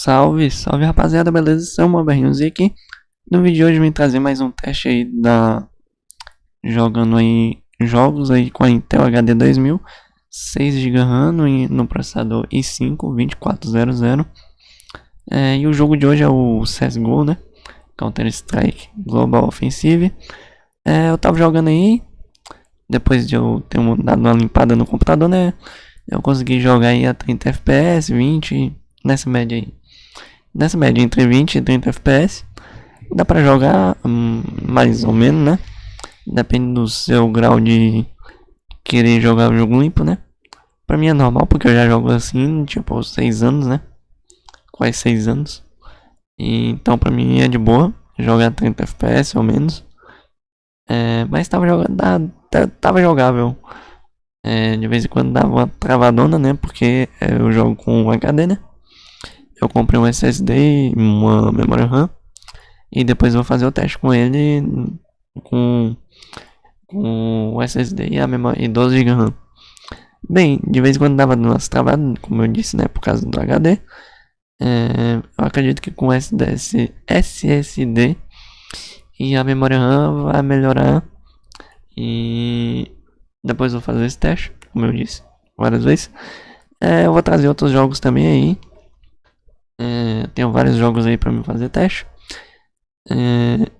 Salve, salve rapaziada, beleza? Sou o Berrinhos aqui. No vídeo de hoje vim trazer mais um teste aí da... Jogando aí jogos aí com a Intel HD 2000 6 GB RAM no processador i5 2400 é, E o jogo de hoje é o CSGO, né? Counter Strike Global Offensive é, Eu tava jogando aí Depois de eu ter dado uma limpada no computador, né? Eu consegui jogar aí a 30 FPS, 20 nessa média aí. Nessa média entre 20 e 30 FPS. Dá pra jogar hum, mais ou menos, né? Depende do seu grau de querer jogar o jogo limpo, né? Pra mim é normal, porque eu já jogo assim, tipo, 6 anos, né? Quase 6 anos. E, então pra mim é de boa jogar 30 FPS ou menos. É, mas tava jogando, tava jogável. É, de vez em quando dava uma travadona, né? Porque eu jogo com HD, né? Eu comprei um SSD, uma memória RAM e depois vou fazer o teste com ele com, com o SSD e a memória e 12 GB RAM. Bem, de vez em quando dava umas travadas, como eu disse, né, por causa do HD. É, eu acredito que com SDS, SSD e a memória RAM vai melhorar e depois vou fazer esse teste, como eu disse várias vezes. É, eu vou trazer outros jogos também aí é, tenho vários jogos aí para me fazer teste. É,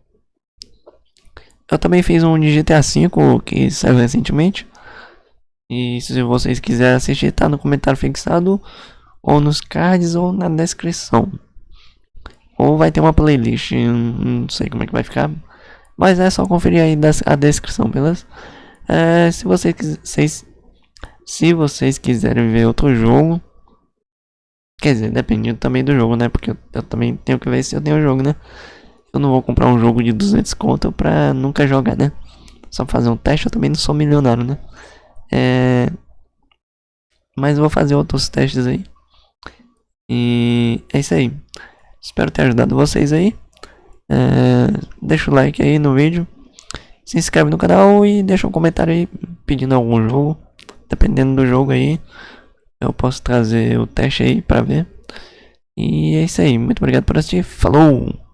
eu também fiz um de GTA V que saiu recentemente. E se vocês quiserem assistir, tá no comentário fixado, ou nos cards, ou na descrição. Ou vai ter uma playlist, não sei como é que vai ficar. Mas é só conferir aí a descrição, beleza? É, se vocês, se vocês quiserem ver outro jogo, Quer dizer, depende também do jogo, né? Porque eu, eu, também tenho que ver se eu tenho o jogo, né? Eu não vou comprar um jogo de 200 conto pra nunca jogar, né? Só fazer um teste, eu também não sou milionário, né? É... Mas vou fazer outros testes aí. E é isso aí. Espero ter ajudado vocês aí. É... Deixa o like aí no vídeo. Se inscreve no canal e deixa um comentário aí pedindo algum jogo. Dependendo do jogo aí eu posso trazer o teste aí para ver. E é isso aí. Muito obrigado por assistir. Falou!